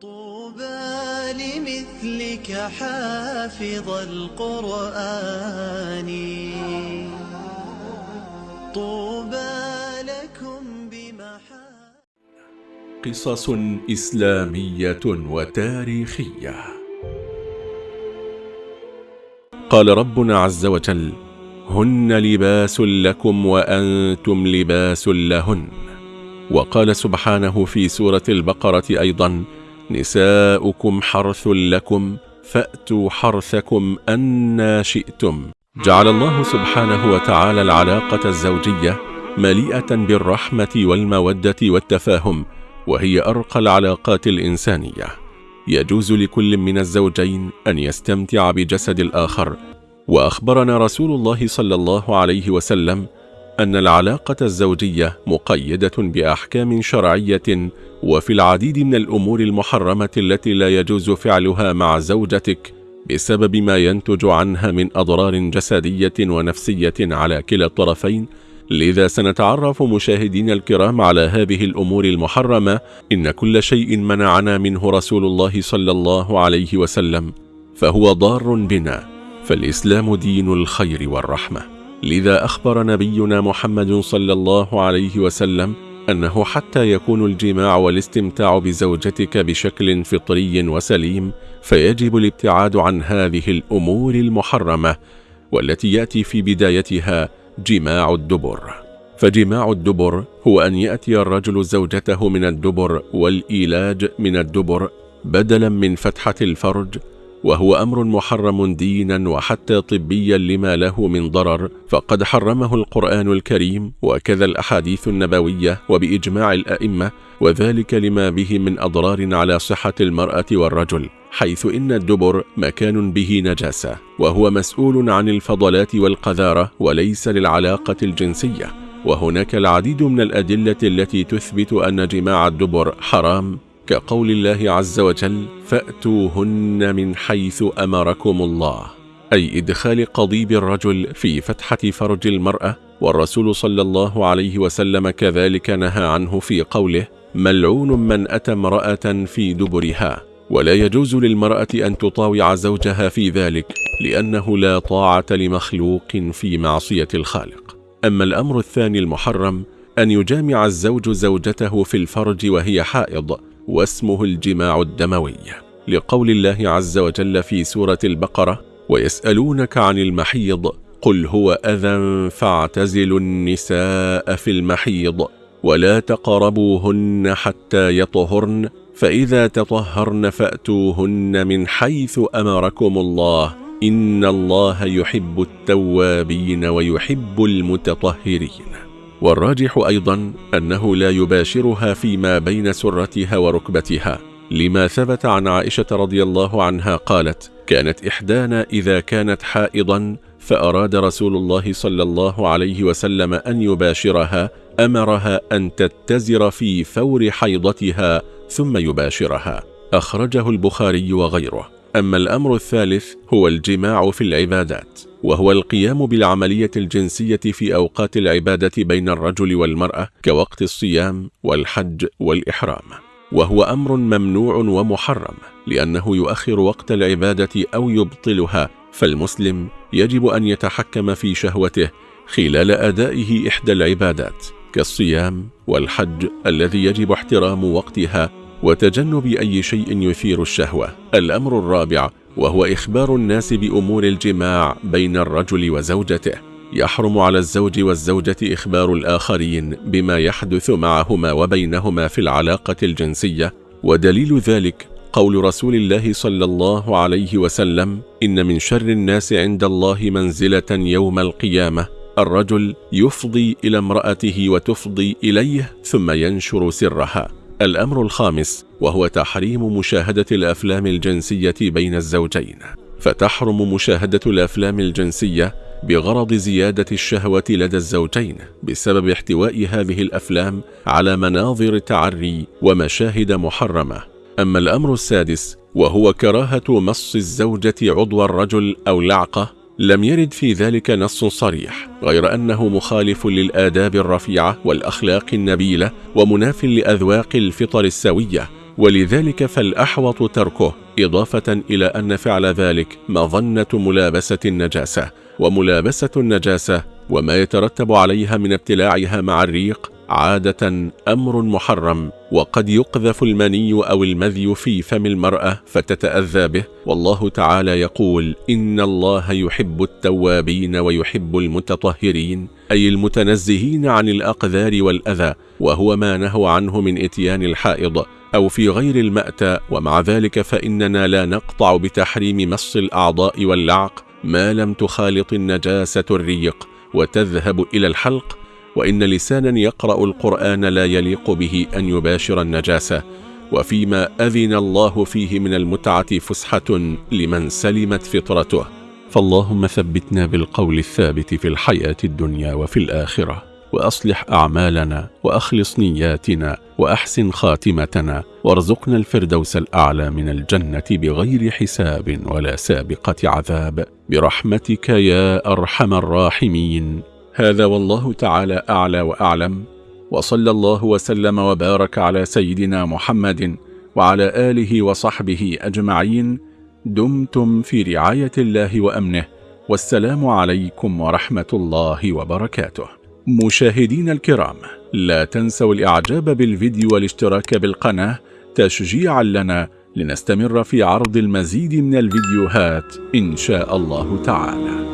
طوبى لمثلك حافظ القرآن. طوبى لكم بمحا قصص إسلامية وتاريخية. قال ربنا عز وجل هن لباس لكم وأنتم لباس لهن. وقال سبحانه في سورة البقرة أيضا نساؤكم حرث لكم فأتوا حرثكم أنا شئتم. جعل الله سبحانه وتعالى العلاقة الزوجية مليئة بالرحمة والمودة والتفاهم وهي أرقى العلاقات الإنسانية. يجوز لكل من الزوجين أن يستمتع بجسد الآخر. وأخبرنا رسول الله صلى الله عليه وسلم أن العلاقة الزوجية مقيدة بأحكام شرعية وفي العديد من الأمور المحرمة التي لا يجوز فعلها مع زوجتك بسبب ما ينتج عنها من أضرار جسدية ونفسية على كلا الطرفين. لذا سنتعرف مشاهدين الكرام على هذه الأمور المحرمة. إن كل شيء منعنا منه رسول الله صلى الله عليه وسلم فهو ضار بنا فالإسلام دين الخير والرحمة. لذا أخبر نبينا محمد صلى الله عليه وسلم أنه حتى يكون الجماع والاستمتاع بزوجتك بشكل فطري وسليم فيجب الابتعاد عن هذه الأمور المحرمة والتي يأتي في بدايتها جماع الدبر. فجماع الدبر هو أن يأتي الرجل زوجته من الدبر والإيلاج من الدبر بدلا من فتحة الفرج وهو أمر محرم دينا وحتى طبيا لما له من ضرر فقد حرمه القرآن الكريم وكذا الأحاديث النبوية وبإجماع الأئمة وذلك لما به من أضرار على صحة المرأة والرجل حيث إن الدبر مكان به نجاسة وهو مسؤول عن الفضلات والقذارة وليس للعلاقة الجنسية وهناك العديد من الأدلة التي تثبت أن جماع الدبر حرام كقول الله عز وجل فأتوهن من حيث أمركم الله أي إدخال قضيب الرجل في فتحة فرج المرأة والرسول صلى الله عليه وسلم كذلك نهى عنه في قوله ملعون من أتى امرأة في دبرها ولا يجوز للمرأة أن تطاوع زوجها في ذلك لأنه لا طاعة لمخلوق في معصية الخالق. أما الأمر الثاني المحرم أن يجامع الزوج زوجته في الفرج وهي حائض. واسمه الجماع الدموي لقول الله عز وجل في سورة البقرة ويسألونك عن المحيض قل هو أذى فاعتزلوا النساء في المحيض ولا تقربوهن حتى يطهرن فإذا تطهرن فأتوهن من حيث أمركم الله إن الله يحب التوابين ويحب المتطهرين. والراجح أيضا أنه لا يباشرها فيما بين سرتها وركبتها لما ثبت عن عائشة رضي الله عنها قالت كانت إحدانا إذا كانت حائضا فأراد رسول الله صلى الله عليه وسلم أن يباشرها أمرها أن تتزر في فور حيضتها ثم يباشرها. أخرجه البخاري وغيره. أما الأمر الثالث هو الجماع في العبادات. وهو القيام بالعملية الجنسية في أوقات العبادة بين الرجل والمرأة كوقت الصيام والحج والإحرام. وهو أمر ممنوع ومحرم لأنه يؤخر وقت العبادة أو يبطلها فالمسلم يجب أن يتحكم في شهوته خلال أدائه إحدى العبادات كالصيام والحج الذي يجب احترام وقتها وتجنب أي شيء يثير الشهوة. الأمر الرابع وهو إخبار الناس بأمور الجماع بين الرجل وزوجته. يحرم على الزوج والزوجة إخبار الآخرين بما يحدث معهما وبينهما في العلاقة الجنسية. ودليل ذلك قول رسول الله صلى الله عليه وسلم إن من شر الناس عند الله منزلة يوم القيامة. الرجل يفضي إلى امرأته وتفضي إليه ثم ينشر سرها. الأمر الخامس وهو تحريم مشاهدة الأفلام الجنسية بين الزوجين. فتحرم مشاهدة الأفلام الجنسية بغرض زيادة الشهوة لدى الزوجين بسبب احتواء هذه الأفلام على مناظر تعري ومشاهد محرمة. أما الأمر السادس وهو كراهة مص الزوجة عضو الرجل أو لعقة لم يرد في ذلك نص صريح غير أنه مخالف للآداب الرفيعة والأخلاق النبيلة ومناف لأذواق الفطر السوية ولذلك فالأحوط تركه إضافة إلى أن فعل ذلك مظنة ملابسة النجاسة وملابسة النجاسة وما يترتب عليها من ابتلاعها مع الريق عادة أمر محرم وقد يقذف المني أو المذي في فم المرأة فتتأذى به والله تعالى يقول إن الله يحب التوابين ويحب المتطهرين أي المتنزهين عن الأقذار والأذى وهو ما نهوا عنه من إتيان الحائض أو في غير المأتى ومع ذلك فإننا لا نقطع بتحريم مص الأعضاء واللعق ما لم تخالط النجاسة الريق وتذهب إلى الحلق وإن لسانا يقرأ القرآن لا يليق به أن يباشر النجاسة. وفيما أذن الله فيه من المتعة فسحة لمن سلمت فطرته. فاللهم ثبتنا بالقول الثابت في الحياة الدنيا وفي الآخرة. وأصلح أعمالنا وأخلص نياتنا وأحسن خاتمتنا. وارزقنا الفردوس الأعلى من الجنة بغير حساب ولا سابقة عذاب. برحمتك يا أرحم الراحمين. هذا والله تعالى أعلى وأعلم وصلى الله وسلم وبارك على سيدنا محمد وعلى آله وصحبه أجمعين. دمتم في رعاية الله وأمنه والسلام عليكم ورحمة الله وبركاته. مشاهدين الكرام لا تنسوا الإعجاب بالفيديو والاشتراك بالقناة تشجيعا لنا لنستمر في عرض المزيد من الفيديوهات إن شاء الله تعالى.